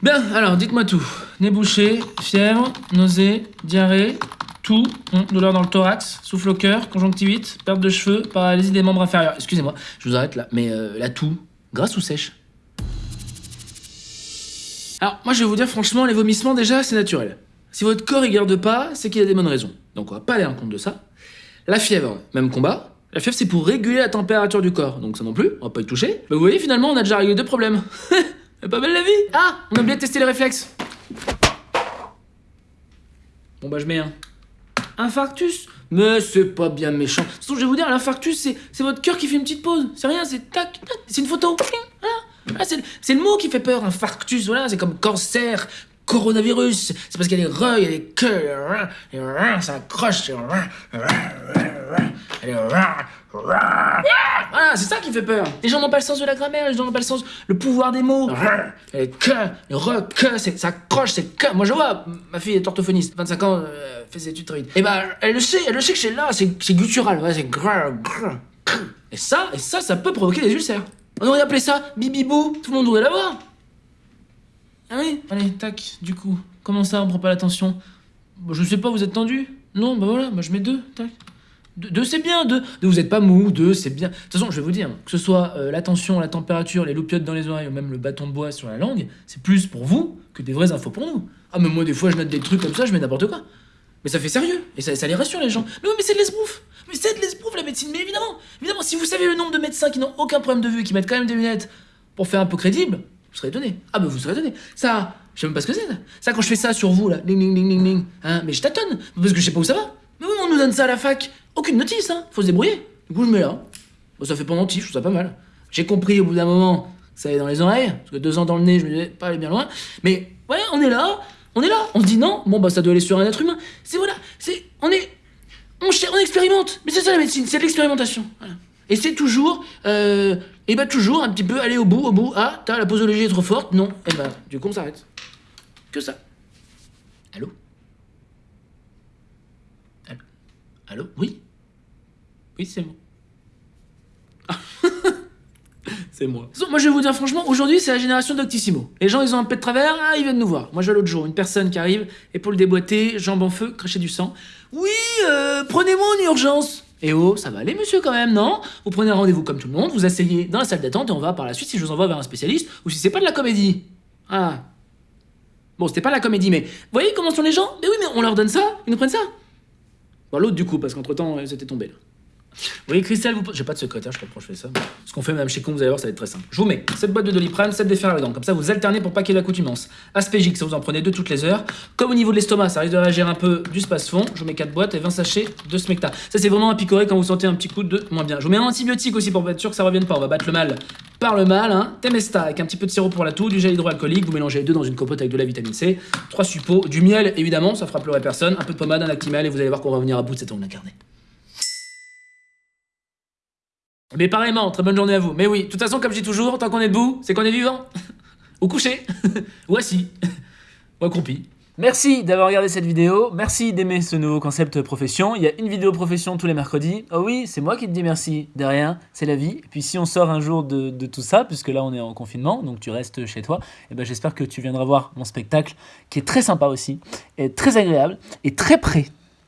Bien, alors dites-moi tout. Nez bouché, fièvre, nausée, diarrhée, tout, hum, douleur dans le thorax, souffle au cœur, conjonctivite, perte de cheveux, paralysie des membres inférieurs. Excusez-moi, je vous arrête là, mais euh, la toux, grasse ou sèche? Alors, moi je vais vous dire franchement, les vomissements déjà, c'est naturel. Si votre corps y garde pas, c'est qu'il a des bonnes raisons. Donc on va pas aller en compte de ça. La fièvre, même combat. La fièvre, c'est pour réguler la température du corps, donc ça non plus, on va pas y toucher. Mais vous voyez, finalement, on a déjà réglé deux problèmes. Pas belle la vie Ah On a oublié de tester les réflexes. Bon bah je mets un. Infarctus? Mais c'est pas bien méchant. Façon, je vais vous dire, l'infarctus, c'est votre cœur qui fait une petite pause. C'est rien, c'est tac, tac, c'est une photo. Voilà. C'est le- mot qui fait peur, infarctus. Voilà, c'est comme cancer, coronavirus. C'est parce qu'il y a des re, il y a des que, il y a rin, il y a rin, ça accroche. Voilà, c'est ça qui fait peur. Les gens n'ont pas le sens de la grammaire, les gens n'ont pas le sens, le pouvoir des mots. Les que, les re, que, c'est- ça accroche, c'est que. Moi je vois, ma fille est orthophoniste, 25 ans, euh, fait ses études très vite. Et bah, elle le sait, elle le sait que c'est là, c'est c'est guttural, ouais, c'est gras, gras. Et ça, et ça, ça peut provoquer des ulcères. On aurait appelé ça bibibou, tout le monde voudrait l'avoir. Ah oui? Allez, tac, du coup, comment ça, on prend pas l'attention? Bah, Je sais pas, vous êtes tendu? Non, bah voilà, bah je mets deux, tac. Deux, deux, c'est bien, deux. Deux, vous êtes pas mou, deux, c'est bien. De toute façon, je vais vous dire, que ce soit euh, la température, les loupiottes dans les oreilles ou même le bâton de bois sur la langue, c'est plus pour vous que des vraies infos pour nous. Ah, mais moi, des fois, je note des trucs comme ça, je mets n'importe quoi. Mais ça fait sérieux, et ça, les rassure les gens. Mais oui, mais c'est de l'esbrouf Mais c'est de l'esbrouf la médecine, mais évidemment Évidemment, si vous savez le nombre de médecins qui n'ont aucun problème de vue qui mettent quand même des lunettes pour faire un peu crédible, vous serez étonné. Ah bah vous serez étonné. Ça, je sais même pas ce que c'est. Ça, ça quand je fais ça sur vous, là, ling ling ling ling ling, hein, mais je tâtonne, parce que je sais pas où ça va. Mais oui, on nous donne ça à la fac. Aucune notice, hein, faut se débrouiller. Du coup, je mets là. Bon, ça fait pendentif, je trouve ça pas mal. J'ai compris au bout d'un moment, ça allait dans les oreilles, parce que deux ans dans le nez, je me disais, pas aller bien loin. Mais ouais, on est là, on est là, on se dit non, bon bah ça doit aller sur un être humain. C'est voilà, c'est, on est, on, on expérimente. Mais c'est ça la médecine, c'est l'expérimentation. Et c'est toujours, euh, et bah toujours un petit peu aller au bout, au bout. Ah, t'as la posologie est trop forte, non. Et bah, du coup on s'arrête. Que ça. Allô? Allô? Oui? Oui, c'est moi. C'est moi. Moi, je vais vous dire franchement, aujourd'hui, c'est la génération d'Octissimo. Les gens, ils ont un peu de travers, ah, ils viennent nous voir. Moi, je vois l'autre jour, une personne qui arrive, et pour le déboîter, jambes en feu, cracher du sang. Oui, euh, prenez-moi en urgence. Eh oh, ça va aller, monsieur, quand même, non? Vous prenez un rendez-vous comme tout le monde, vous asseyez dans la salle d'attente, et on va par la suite si je vous envoie vers un spécialiste, ou si c'est pas de la comédie. Ah. Bon, c'était pas de la comédie, mais vous voyez comment sont les gens? Mais oui, mais on leur donne ça, ils nous prennent ça. Bon, l'autre, du coup, parce qu'entre-temps, c'était tombé, là. Oui, Christelle, vous... j'ai pas de secrétaire, je sais pas pourquoi je fais ça. Ce qu'on fait même chez Con, vous allez voir, ça va être très simple. Je vous mets cette boîte de doliprane, cette déferladant, comme ça vous alternez pour pas qu'il y ait l'accoutumance. Aspégique, ça vous en prenez deux toutes les heures. Comme au niveau de l'estomac, ça risque de réagir un peu du space-fond, je vous mets 4 boîtes et 20 sachets de smecta. Ça c'est vraiment à picorer quand vous sentez un petit coup de moins bien. Je vous mets un antibiotique aussi pour être sûr que ça revienne pas. On va battre le mal par le mal, hein. Temesta avec un petit peu de sirop pour la toux, du gel hydroalcoolique, vous mélangez les deux dans une compote avec de la vitamine C, trois suppos, du miel évidemment, ça fera pleurer personne, un peu de pommade, un actimel et vous allez voir qu'on va revenir à bout de cette. Mais pareillement, très bonne journée à vous. Mais oui, de toute façon, comme je dis toujours, tant qu'on est debout, c'est qu'on est vivant. Ou couché. Ou assis. Ou accroupi. Merci d'avoir regardé cette vidéo, merci d'aimer ce nouveau concept profession. Il y a une vidéo profession tous les mercredis. Oh oui, c'est moi qui te dis merci, de c'est la vie. Et puis si on sort un jour de, tout ça, puisque là on est en confinement, donc tu restes chez toi, et ben j'espère que tu viendras voir mon spectacle, qui est très sympa aussi, et très agréable, et très prêt